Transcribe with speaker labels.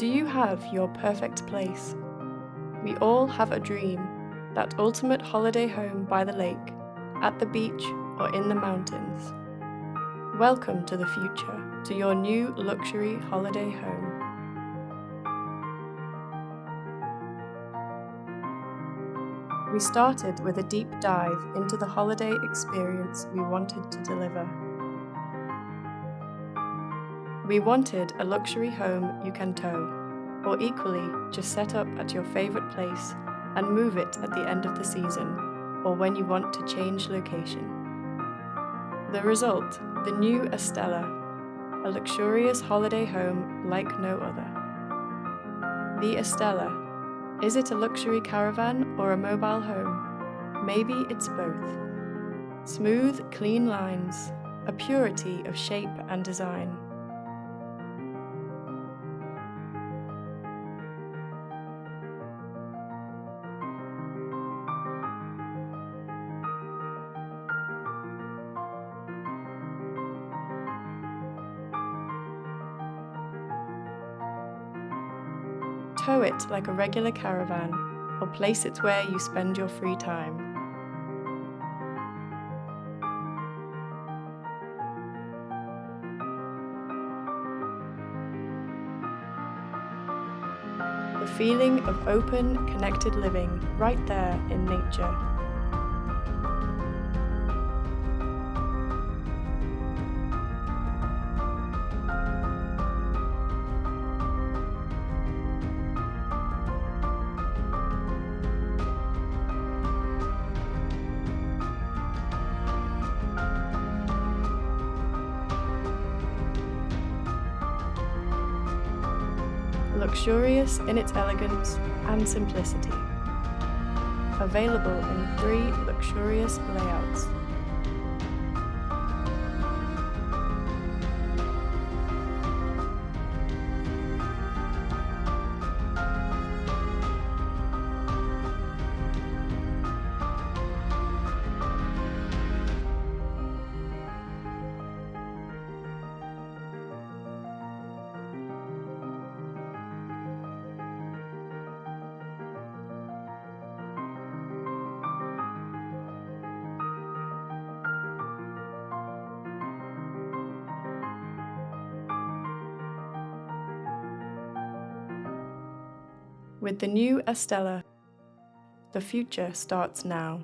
Speaker 1: Do you have your perfect place? We all have a dream, that ultimate holiday home by the lake, at the beach, or in the mountains. Welcome to the future, to your new luxury holiday home. We started with a deep dive into the holiday experience we wanted to deliver. We wanted a luxury home you can tow, or equally, just set up at your favourite place and move it at the end of the season, or when you want to change location. The result, the new Astella, a luxurious holiday home like no other. The Astella is it a luxury caravan or a mobile home? Maybe it's both. Smooth, clean lines, a purity of shape and design. Tow it like a regular caravan, or place it where you spend your free time. The feeling of open, connected living right there in nature. Luxurious in its elegance and simplicity. Available in three luxurious layouts. With the new Astella, the future starts now.